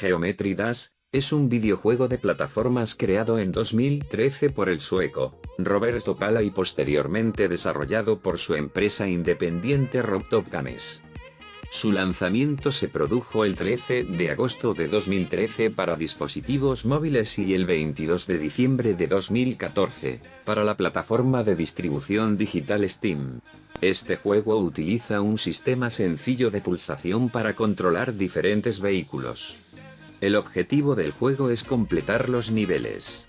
Geometry Dash, es un videojuego de plataformas creado en 2013 por el sueco, Roberto Pala y posteriormente desarrollado por su empresa independiente Robtop Games. Su lanzamiento se produjo el 13 de agosto de 2013 para dispositivos móviles y el 22 de diciembre de 2014, para la plataforma de distribución digital Steam. Este juego utiliza un sistema sencillo de pulsación para controlar diferentes vehículos. El objetivo del juego es completar los niveles.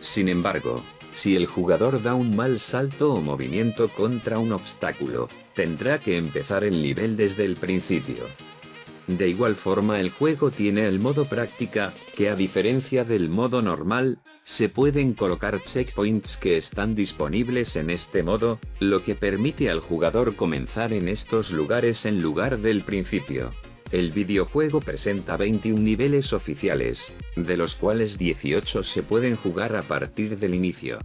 Sin embargo, si el jugador da un mal salto o movimiento contra un obstáculo, tendrá que empezar el nivel desde el principio. De igual forma el juego tiene el modo práctica, que a diferencia del modo normal, se pueden colocar checkpoints que están disponibles en este modo, lo que permite al jugador comenzar en estos lugares en lugar del principio. El videojuego presenta 21 niveles oficiales, de los cuales 18 se pueden jugar a partir del inicio.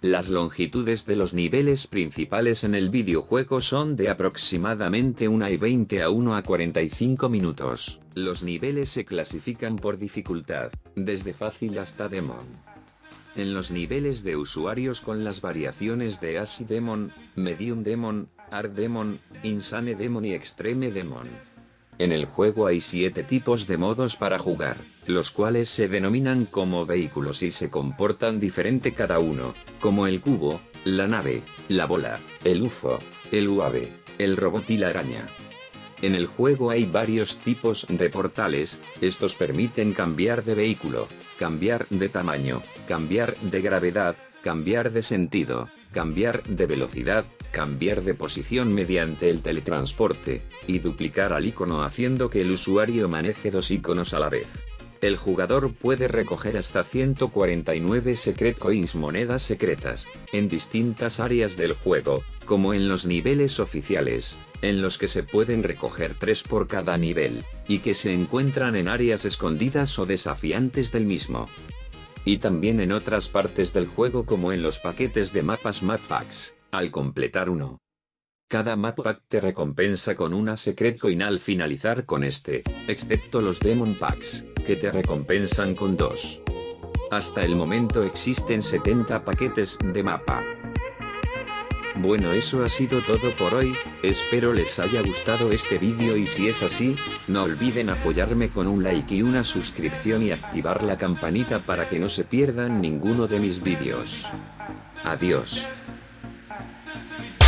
Las longitudes de los niveles principales en el videojuego son de aproximadamente 1 y 20 a 1 a 45 minutos. Los niveles se clasifican por dificultad, desde fácil hasta demon. En los niveles de usuarios con las variaciones de Easy Demon, Medium Demon, Hard Demon, Insane Demon y Extreme Demon. En el juego hay siete tipos de modos para jugar, los cuales se denominan como vehículos y se comportan diferente cada uno, como el cubo, la nave, la bola, el UFO, el UAV, el robot y la araña. En el juego hay varios tipos de portales, estos permiten cambiar de vehículo, cambiar de tamaño, cambiar de gravedad, cambiar de sentido, cambiar de velocidad, cambiar de posición mediante el teletransporte, y duplicar al icono haciendo que el usuario maneje dos iconos a la vez. El jugador puede recoger hasta 149 Secret Coins monedas secretas, en distintas áreas del juego, como en los niveles oficiales, en los que se pueden recoger 3 por cada nivel, y que se encuentran en áreas escondidas o desafiantes del mismo y también en otras partes del juego como en los paquetes de mapas Map Packs, al completar uno. Cada map pack te recompensa con una secret coin al finalizar con este, excepto los Demon Packs, que te recompensan con dos. Hasta el momento existen 70 paquetes de mapa. Bueno eso ha sido todo por hoy, espero les haya gustado este vídeo y si es así, no olviden apoyarme con un like y una suscripción y activar la campanita para que no se pierdan ninguno de mis vídeos. Adiós. Yeah.